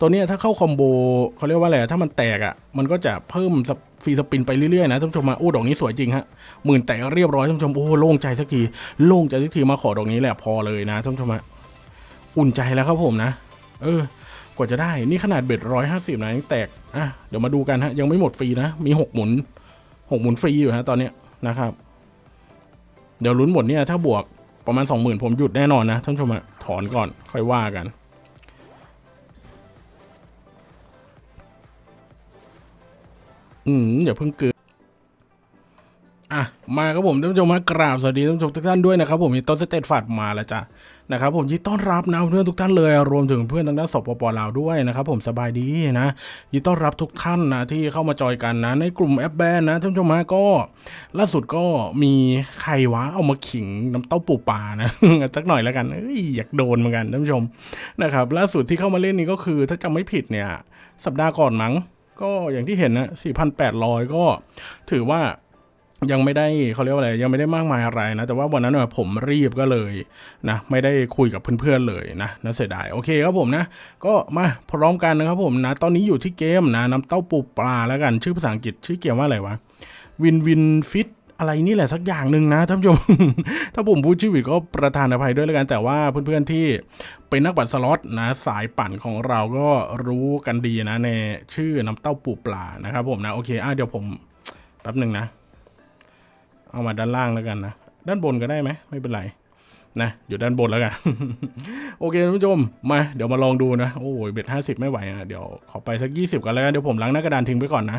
ตัวเนี้ยถ้าเข้าคอมโบเขาเรียกว่าอะไรถ้ามันแตกอะมันก็จะเพิ่มฟรีสปินไปเรื่อยๆนะท่านผู้ชมมาโอ้ดอกนี้สวยจริงฮะหมื่นแตกเรียบร้อยท่านผู้ชมโอ้โล่งใจสักทีโล่งใจสักทีมาขอดอกนี้แหละพอเลยนะท่านผู้ชมฮะอุ่นใจแล้วครับผมนะ เออ กว่าจะได้นี่ขนาดเบ็ดร้อยห้าสิบนะยังแตกอะเดี๋ยวมาดูกันฮะยังไม่หมดฟรีนะมีหกหมุนหกหมุนฟรีอยู่ฮะตอนเนี้ยนะครับ เดี๋ยวลุ้นหมดเนี่ยถ้าบวกประมาณสองหมื่นผมหยุดแน่นอนนะท่านผู้ชมอะถอนก่อนค่อยว่ากัน อืมอย่าเพิ่งเกินอะมาครับผมท่านผู้ชมมากราบสวัสดีท่านผู้ชมทุกท่านด้วยนะครับผมมีต้นสเตตฟัดมาแล้วจ้ะนะครับผมยินต้อนรับนะเพื่อนทุกท่านเลยรวมถึงเพื่อนทางด้านสปปลาวด้วยนะครับผมสบายดีนะยินต้อนรับทุกท่านนะที่เข้ามาจอยกันนะ ในกลุ่มแอปแบนนะท่านผู้ชมฮะก็ล่าสุดก็มีใครวะเอามาขิงน้ำเต้าปูปลานะสักหน่อยแล้วกันเอ้ยอยากโดนเหมือนกันท่านผู้ชมนะครับล่าสุดที่เข้ามาเล่นนี้ก็คือถ้าจำไม่ผิดเนี่ย สัปดาห์ก่อนมั้ง ก็อย่างที่เห็นนะ4,800 ก็ถือว่ายังไม่ได้เขาเรียกว่าอะไรยังไม่ได้มากมายอะไรนะ แต่ว่าวันนั้นน่ะผมรีบก็เลยนะไม่ได้คุยกับเพื่อนๆเลยนะน่าเสียดายโอเคครับผมนะ ก็มาพร้อมกันนะครับผมนะ ตอนนี้อยู่ที่เกมนะน้ำเต้าปูปลาแล้วกันชื่อภาษาอังกฤษชื่อเกมว่าอะไรวะ Win Win Fish อะไรนี่แหละสักอย่างหนึ่งนะท่านผู้ชม ถ้าผมพูดชื่อผิดก็ประทานอภัยด้วยแล้วกันแต่ว่าเพื่อนๆที่ เป็นนักปั่นสล็อตนะสายปั่นของเราก็รู้กันดีนะในชื่อน้ำเต้าปูปลานะครับผมนะโอเคอะเดี๋ยวผมแป๊บหนึ่งนะ เอามาด้านล่างแล้วกันนะด้านบนก็ได้ไหมไม่เป็นไรนะอยู่ด้านบนแล้วกัน โอเคท่านผู้ชมมาเดี๋ยวมาลองดูนะโอ้ยเบ็ดห้าสิบไม่ไหวอะเดี๋ยวขอไปสักยี่สิบกันแล้วกันเดี๋ยวผมล้างหน้ากระดานทิ้งไปก่อนนะ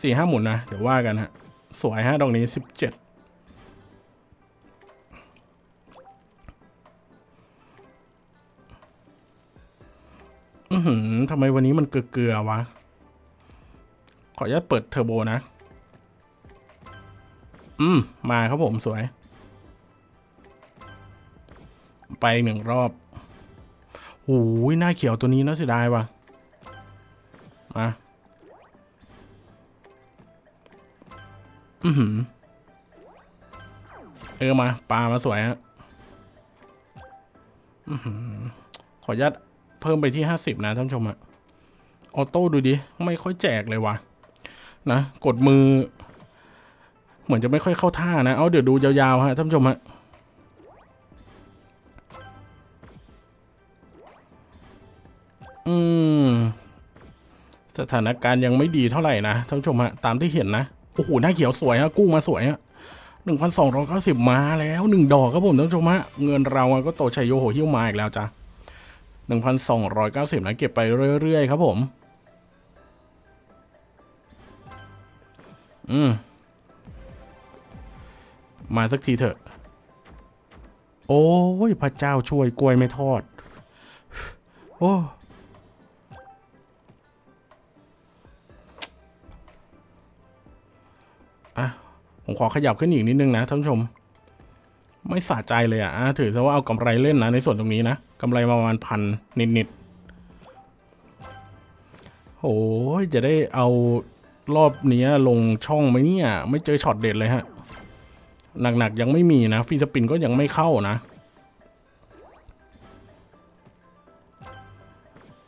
สี่ห้าหมุนนะเดี๋ยวว่ากันฮะสวยฮะดอกนี้สิบเจ็ด หือทำไมวันนี้มันเกลือๆวะ ขออนุญาตเปิดเทอร์โบนะ อืม มาครับผมสวย ไปหนึ่งรอบโอ้ยหน้าเขียวตัวนี้น่าเสียดายว่ะ มา อือหือ เออมา ปลามาสวยฮะ อือหือ ขออนุญาต เพิ่มไปที่ห้าสิบนะท่านผู้ชมอะออโต้ดูดิ ไม่ค่อยแจกเลยวะนะ กดมือ เหมือนจะไม่ค่อยเข้าท่านะ เอาเดี๋ยวดูยาวๆฮะท่านผู้ชมฮะอืม สถานการณ์ยังไม่ดีเท่าไหร่นะท่านผู้ชมฮะตามที่เห็นนะ โอ้โห หน้าเขียวสวยฮะกุ้งมาสวยฮะหนึ่งพันสองร้อยเก้าสิบมาแล้วหนึ่งดอกครับผมท่านผู้ชมฮะเงินเราก็โตชัยโยโหหิ้วมาอีกแล้วจ้ะ หนึ่งพันสองร้อยเก้าสิบนะเก็บไปเรื่อยๆครับผม อืม มาสักทีเถอะ โอ้ยพระเจ้าช่วยกล้วยไม่ทอด โอ้อะผมขอขยับขึ้นอีกนิดนึงนะท่านผู้ชม ไม่สะใจเลยอะ่ะถือซะว่าเอากำไรเล่นนะในส่วนตรงนี้นะกำไรประมาณพันนิดๆโอ้ยจะได้เอารอบนี้ลงช่องไหมเนี่ย ไม่เจอช็อตเด็ดเลยฮะ หนักๆยังไม่มีนะฟีสปินก็ยังไม่เข้านะ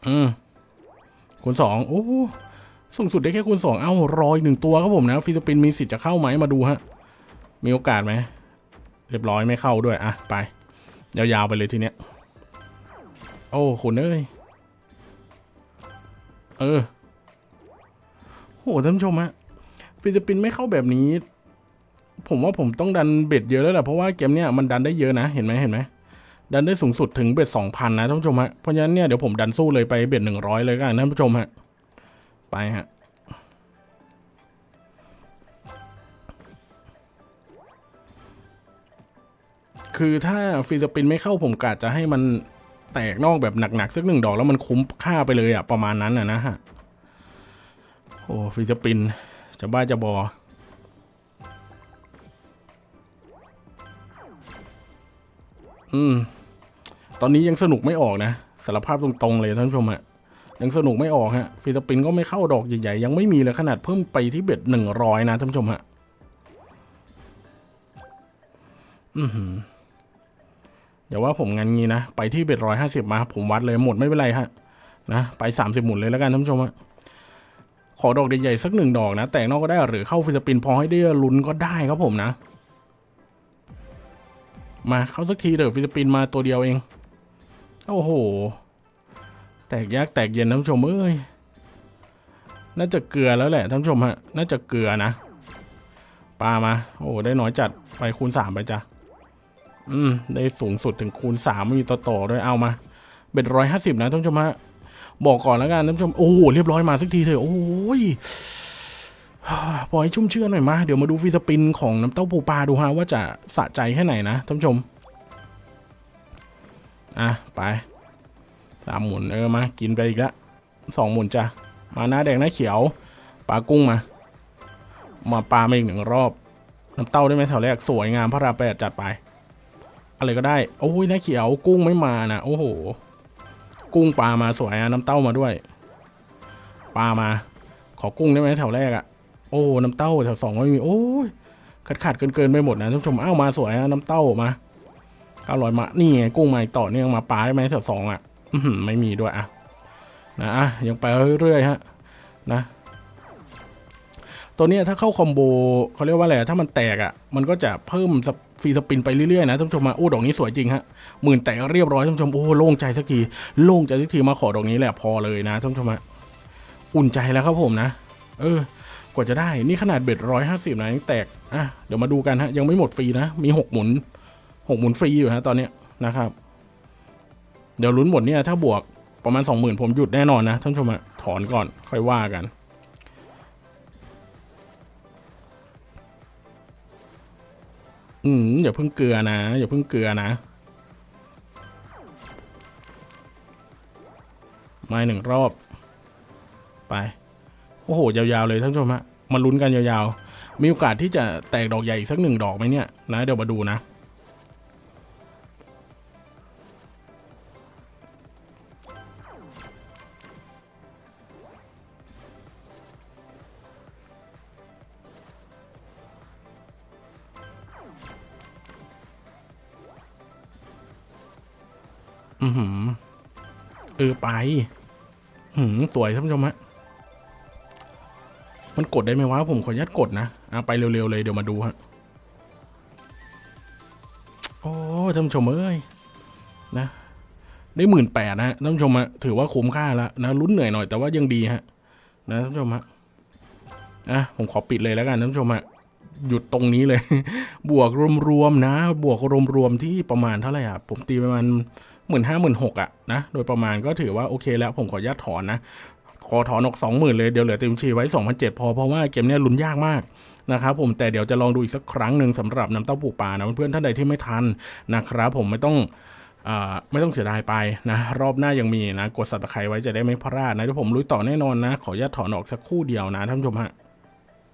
อืมคูณสองโอ้สูงสุดได้แค่คูณสองเอ้ารอยหนึ่งตัวครับผมนะฟีสปินมีสิทธิ์จะเข้าไหมมาดูฮะ มีโอกาสไหม เรียบร้อยไม่เข้าด้วย อะ ไป ยาวๆไปเลยทีเนี้ย โอ้คุณเอ้ย เออ โหท่านผู้ชมฮะฟีสปินไม่เข้าแบบนี้ ผมว่าผมต้องดันเบ็ดเยอะแล้วแหละเพราะว่าเกมเนี้ยมันดันได้เยอะนะ เห็นไหมเห็นไหมดันได้สูงสุดถึงเบ็ดสองพันนะท่านผู้ชมฮะเพราะฉะนั้นเนี่ยเดี๋ยวผมดันสู้เลยไปเบ็ดหนึ่งร้อยเลยกันท่านผู้ชมฮะไปฮะ คือถ้าฟีสปินไม่เข้าผมกะจะให้มันแตกนอกแบบหนักๆสักหนึ่งดอกแล้วมันคุ้มค่าไปเลยอะประมาณนั้นอะนะฮะ โอ้ฟีสปิน จะบ้าจะบอ อืม ตอนนี้ยังสนุกไม่ออกนะสารภาพตรงๆเลยท่านผู้ชมฮะยังสนุกไม่ออกฮะฟีสปินก็ไม่เข้าดอกใหญ่ๆ ยังไม่มีเลยขนาดเพิ่มไปที่เบ็ดหนึ่งร้อยนะท่านผู้ชมฮะ อือหือ เดี๋ยวว่าผมงานงี้นะ ไปที่เบ็ดร้อยห้าสิบมา ผมวัดเลยหมดไม่เป็นไรฮะนะไปสามสิบหมุนเลยแล้วกันท่านผู้ชมฮะขอดอกใหญ่ๆสักหนึ่งดอกนะ แต่งนอกก็ได้หรือเข้าฟิสปินพอให้ได้ลุ้นก็ได้ครับผมนะ มาเข้าสักทีเถอะฟิสปินมาตัวเดียวเองโอ้โห แตกยากแตกเย็นท่านผู้ชมเอ้ยน่าจะเกลือแล้วแหละท่านผู้ชมฮะน่าจะเกลือนะปลามา โอ้ได้น้อยจัดไปคูณสามไปจ้ะ อืม ได้สูงสุดถึงคูณสามไม่มีต่อต่อด้วยเอามา เบ็ดร้อยห้าสิบนะท่านผู้ชมฮะบอกก่อนแล้วกันท่านผู้ชม โอ้โห เรียบร้อยมาสักทีเถอะ โอ้ยปล่อยชุ่มเชื่อหน่อยมาเดี๋ยวมาดูฟีสปินของน้ำเต้าปูปลาดูฮะว่าจะสะใจแค่ไหนนะท่านผู้ชม อะ ไปสามหมุนเออมา กินไปอีกแล้วสองหมุนจ้ะ มาหน้าแดงหน้าเขียวปลากุ้งมา มาปลามาอีกหนึ่งรอบ น้ำเต้าได้ไหมแถวแรกสวยงามพระราแปดจัดไป อะไรก็ได้โอ้ยน้าเขียวกุ้งไม่มานะโอ้โห กุ้งปลามาสวยอะน้ำเต้ามาด้วย ปลามา ขอกุ้งได้ไหมแถวแรกอะโอ้น้ำเต้าแถวสองไม่มีโอ้ยขาดขาดเกินเกินไปหมดนะท่านผู้ชมเอ้ามาสวยอะน้ำเต้ามาเก้าร้อยมานี่ไงกุ้งมาต่อเนื่องมาปลาได้ไหมแถวสองอะอไม่มีด้วยอะนะอะยังไปเรื่อยๆฮะนะตัวนี้ถ้าเข้าคอมโบเขาเรียกว่าอะไรถ้ามันแตกอะ่ะ มันก็จะเพิ่มส ฟรีสปินไปเรื่อยๆนะท่านผู้ชมมาโอ้ดอกนี้สวยจริงฮะหมื่นแตกเรียบร้อยท่านผู้ชมโอ้โล่งใจสักทีโล่งใจสักทีมาขอดอกนี้แหละพอเลยนะท่านผู้ชมฮะอุ่นใจแล้วครับผมนะ เออกว่าจะได้นี่ขนาดเบ็ดร้อยห้าสิบนะยังแตกอะเดี๋ยวมาดูกันฮะยังไม่หมดฟรีนะมีหกหมุนหกหมุนฟรีอยู่ฮะตอนเนี้ยนะครับ เดี๋ยวลุ้นหมดเนี่ยถ้าบวกประมาณสองหมื่นผมหยุดแน่นอนนะท่านผู้ชมฮะถอนก่อนค่อยว่ากัน อืมอย่าเพิ่งเกลือนะอย่าเพิ่งเกลือนะ มาหนึ่งรอบ ไป โอ้โห ยาวๆเลยท่านผู้ชมฮะมาลุ้นกันยาวๆ มีโอกาสที่จะแตกดอกใหญ่อีกสักหนึ่งดอกไหมเนี่ยนะ เดี๋ยวมาดูนะ อือหือเออไปหืมสวยท่านผู้ชมฮะมันกดได้ไหมวะผมขออนุญาตกดนะอะไปเร็วๆเลยเดี๋ยวมาดูฮะโอ้ท่านผู้ชมเอ้ยนะได้หมื่นแปดนะท่านผู้ชมฮะถือว่าคุ้มค่าแล้วนะลุ้นเหนื่อยหน่อยแต่ว่ายังดีฮะนะท่านผู้ชมฮะอะผมขอปิดเลยแล้วกันท่านผู้ชมฮะหยุดตรงนี้เลย บวกรวมๆนะ บวกรวมๆที่ประมาณเท่าไหร่อะผมตีประมาณ หมื่นห้าหมื่นหกอะนะโดยประมาณก็ถือว่าโอเคแล้วผมขออนุญาตถอนนะขอถอนออกสองหมื่นเลยเดี๋ยวเหลือเต็มชีไว้สองพันเจ็ดพอเพราะว่าเกมเนี้ยลุ้นยากมากนะครับผมแต่เดี๋ยวจะลองดูอีกสักครั้งหนึ่งสำหรับน้ำเต้าปูปลานะเพื่อนๆท่านใดที่ไม่ทันนะครับผมไม่ต้องไม่ต้องเสียดายไปนะรอบหน้ายังมีนะกดสับตะไคร้ไว้จะได้ไม่พลาดนะเดี๋ยวผมลุยต่อแน่นอนนะ ขออนุญาตถอนออกสักคู่เดียวนะท่านผู้ชมฮะ